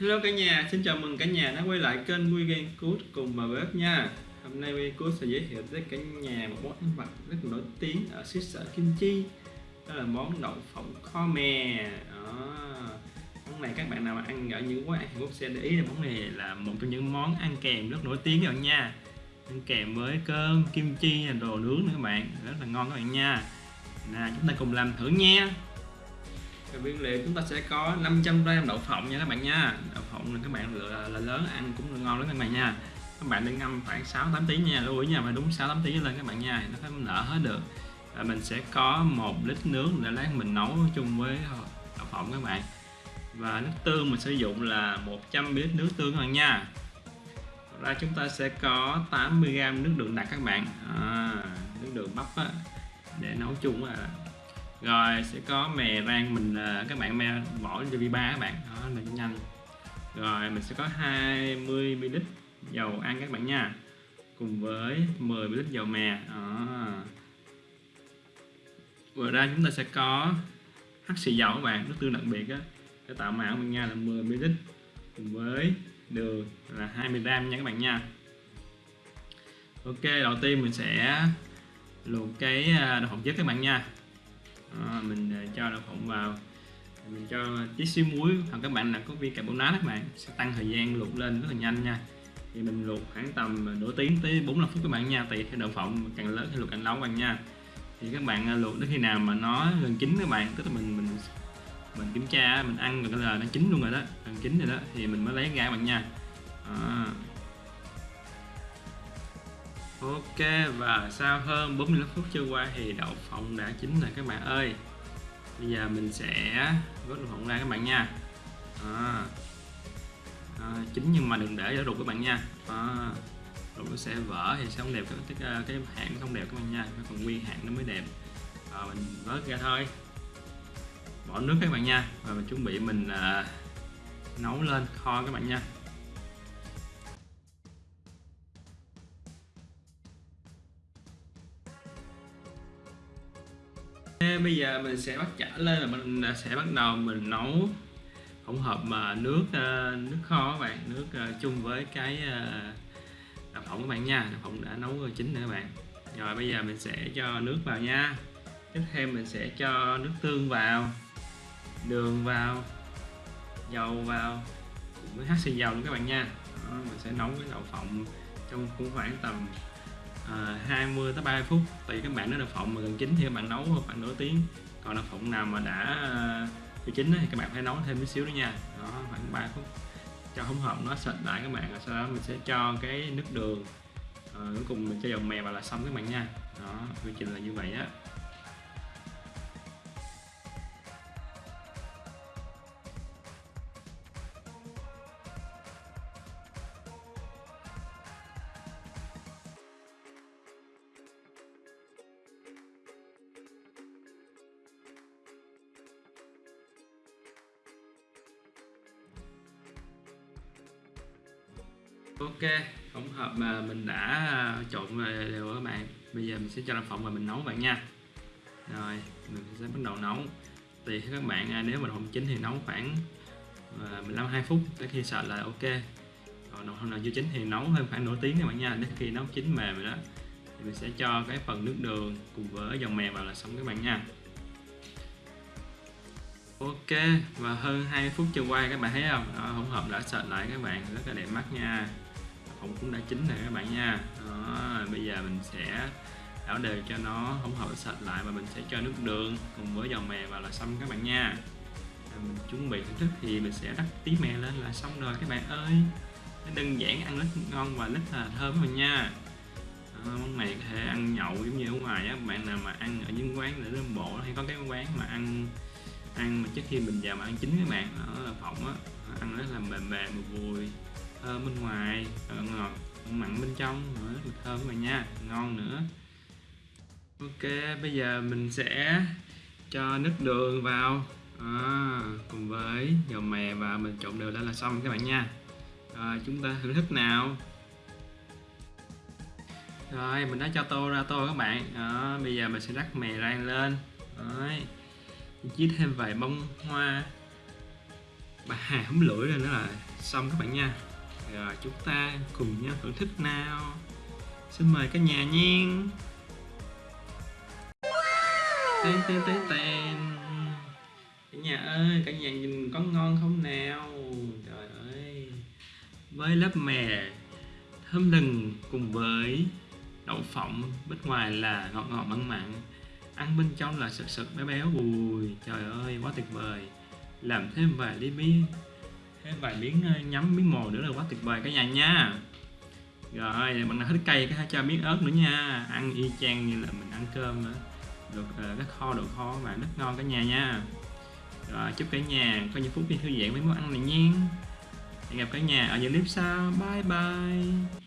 Hello cả nhà, xin chào mừng cả nhà đã quay lại kênh Weekend Good cùng bà bếp nha. Hôm nay Weekend Good sẽ giới thiệu tới cả nhà một món ăn vặt rất nổi tiếng ở xứ sở Kim Chi. Đó là món đậu phộng kho mè. Đó. Món này các bạn nào mà ăn ở những quán ăn Hàn Quốc sẽ để ý là món này là một trong những món ăn kèm rất nổi tiếng các bạn nha. Ăn kèm với cơm, kim chi, đồ nướng nữa các bạn. Rất là ngon các bạn nha. Nào chúng ta cùng làm thử nha và nguyên liệu chúng ta sẽ có 500 gram đậu phộng nha các bạn nha. Đậu phộng là các bạn lựa là lớn ăn cũng ngon lắm các bạn nha. Các bạn nên ngâm khoảng 6 8 tiếng nha lưu ý nha mà đúng 6 8 tiếng lên các bạn nha nó phải nở hết được. Và mình sẽ có một lít nước để lát mình nấu chung với đậu phộng các bạn. Và nước tương mình sử dụng là 100 ml nước tương các bạn nha ra chúng ta sẽ có 80 g nước đường đặc các bạn. À, nước đường bắp á, để nấu chung à rồi, sẽ có mè rang mình à, các bạn mè bỏ cho vi ba các bạn. Đó là nhanh. Rồi, mình sẽ có 20 ml dầu ăn các bạn nha. Cùng với 10 ml dầu mè. Đó. vừa ra chúng ta sẽ có hắc xì dầu các bạn nước tương đặc biệt á. Để tạo màu mình nha, là 10 ml. Cùng với đường là 20 gram nha các bạn nha. Ok, đầu tiên mình sẽ luộc cái à, đậu hộp chất các bạn nha đó, mình ờ, cho đậu phộng vào. Mình cho tí xíu muối hoặc các bạn là có viên carbonát các bạn sẽ tăng thời gian luộc lên rất là nhanh nha. Thì mình luộc khoảng tầm ờ, nửa tiếng tới 45 phút các bạn nha tùy theo đậu phộng càng lớn thì luộc càng lâu các bạn nha. Thì các bạn ờ, luộc đến khi nào mà nó gần chín các bạn tức là mình mình mình kiểm tra mình ăn rồi là nó chín luôn rồi đó gần chín rồi đó thì mình mới lấy ra các bạn nha. À, Ok và sau hơn 45 phút trôi qua thì đậu phộng đã chín rồi các bạn ơi. Bây giờ mình sẽ vớt đậu phộng ra các bạn nha. À, à, Chín nhưng mà đừng để cho ruột các bạn nha. À, Ruột nó sẽ vỡ thì sẽ không đẹp cái, cái, cái hãng không đẹp các bạn nha. Nó còn nguyên hãng nó mới đẹp. À, Mình vớt ra thôi. Bỏ nước các bạn nha. Và mình chuẩn bị mình à, nấu lên kho các bạn nha. Bây giờ mình sẽ bắt chảo lên là mình à, sẽ bắt đầu mình nấu hỗn hợp mà nước à, nước kho các bạn nước à, chung với cái đậu phộng các bạn nha. Đậu phộng đã nấu chín nữa các bạn. Rồi bây giờ mình sẽ cho nước vào nha. Tiếp theo mình sẽ cho nước tương vào đường vào dầu vào với hắc xì dầu luôn các bạn nha. Đó, mình sẽ nấu cái đậu phộng trong cũng khoảng tầm à, 20 tới 30 phút. Tùy các bạn nếu đậu phộng mà gần chín thì các bạn nấu khoảng nửa tiếng. Còn đậu phộng nào mà đã à, chưa chín thì các bạn phải nấu thêm một xíu nữa nha. Đó khoảng 3 phút. Cho hỗn hợp nó sệt lại các bạn rồi sau đó mình sẽ cho cái nước đường. À, cuối cùng mình cho dầu mè vào là xong các bạn nha. Đó quy trình là như vậy á. Ok hỗn hợp mà mình đã à, trộn đều các bạn. Bây giờ mình sẽ cho đậu phộng và mình nấu bạn nha. Rồi mình sẽ bắt đầu nấu. Tùy các bạn à, nếu mà không chín thì nấu khoảng à, 15 2 phút. Tới khi sợ là ok. Còn đậu phộng nào chưa chín thì nấu thêm khoảng nửa tiếng các bạn nha. Đến khi nấu chín mềm rồi đó thì mình sẽ cho cái phần nước đường cùng với dầu mè vào là xong các bạn nha. Ok và hơn 2 phút trôi qua các bạn thấy không? Đó, hỗn hợp đã sệt lại các bạn rất là đẹp mắt nha phộng cũng đã chín rồi các bạn nha. Đó, bây giờ mình sẽ đảo đều cho nó hỗn hợp sạch lại và mình sẽ cho nước đường cùng với dầu mè vào là xong các bạn nha. Mình chuẩn bị thưởng thức thì mình sẽ rắc tí mè lên là xong rồi các bạn ơi. Nó đơn giản ăn rất ngon và rất là thơm rồi nha. Món này có thể ăn nhậu giống như ở ngoài á bạn nào mà ăn ở những quán để lên bộ hay có cái quán mà ăn ăn mà trước khi mình vào mà ăn chín các bạn đó là phỏng á ăn rất là mềm mềm vui thơm bên ngoài ờ, ngọt mặn bên trong nữa mùi thơm rồi nha ngon nữa. Ok bây giờ mình sẽ cho nước đường vào. À, cùng với dầu mè và mình trộn đều lên là xong các bạn nha. Rồi chúng ta thưởng thức nào. Rồi mình đã cho tô ra tô các bạn. Đó, bây giờ mình sẽ rắc mè rang lên. Đấy. chiết thêm vài bông hoa. Bà hà húm lưỡi lên nữa là xong các bạn nha rồi chúng ta cùng nhau thưởng thức nào. Xin mời cả nhà nha tên tên tên tên. Cả nhà ơi cả nhà nhìn có ngon không nào? Trời ơi. Với lớp mè thơm lừng cùng với đậu phộng bên ngoài là ngọt ngọt mặn mặn. Ăn bên trong là sực sực béo béo bùi trời ơi quá tuyệt vời. Làm thêm vài ly mi thêm vài miếng ờ, nhắm miếng mồi nữa là quá tuyệt vời cả nhà nha. Rồi mình hết cây cái cho miếng ớt nữa nha. Ăn y chang như là mình ăn cơm nữa được các rất kho đồ kho và rất ngon cả nhà nha. Rồi, chúc cả nhà có những phút giây thư giãn với món ăn này nha. Hẹn gặp cả nhà ở những clip sau. Bye bye.